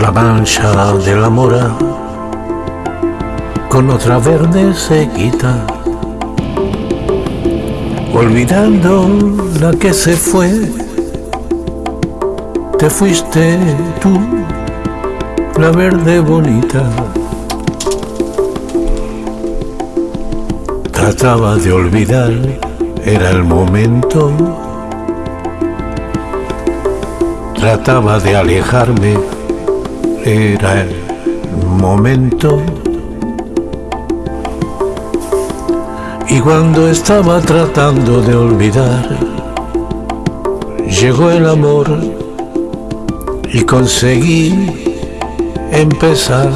La mancha de la mora con otra verde se quita, olvidando la que se fue. Te fuiste tú, la verde bonita. Trataba de olvidar, era el momento. Trataba de alejarme, era el momento. Y cuando estaba tratando de olvidar, llegó el amor y conseguí empezar.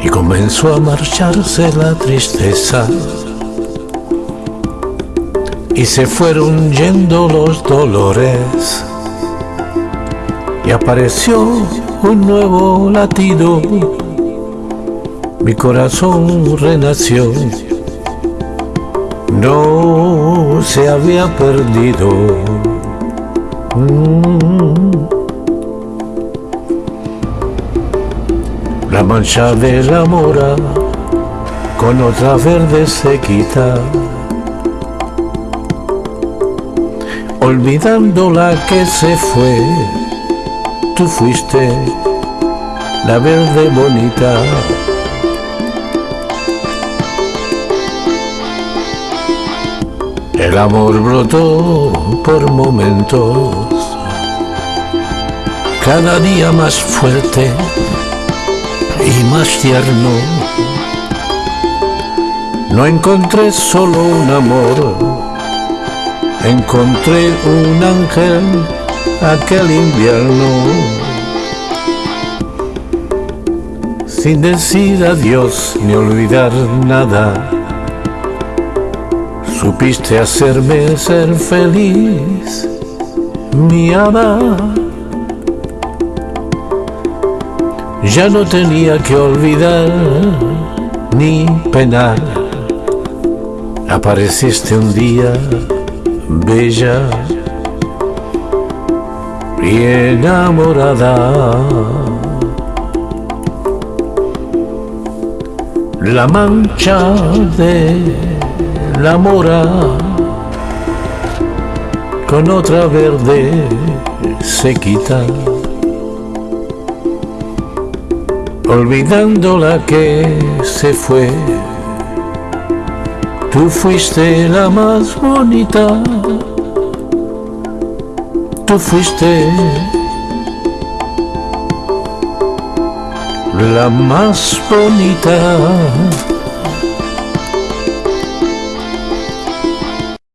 Y comenzó a marcharse la tristeza. Y se fueron yendo los dolores. Y apareció un nuevo latido. Mi corazón renació. No se había perdido. La mancha de la mora con otra verde se quita, olvidando la que se fue. Tú fuiste la verde bonita. El amor brotó por momentos, cada día más fuerte y más tierno. No encontré solo un amor, encontré un ángel aquel invierno. Sin decir adiós ni olvidar nada, supiste hacerme ser feliz, mi hada. Ya no tenía que olvidar ni penar. Apareciste un día bella y enamorada. La mancha de la mora con otra verde se quita. olvidando la que se fue. Tú fuiste la más bonita, tú fuiste la más bonita.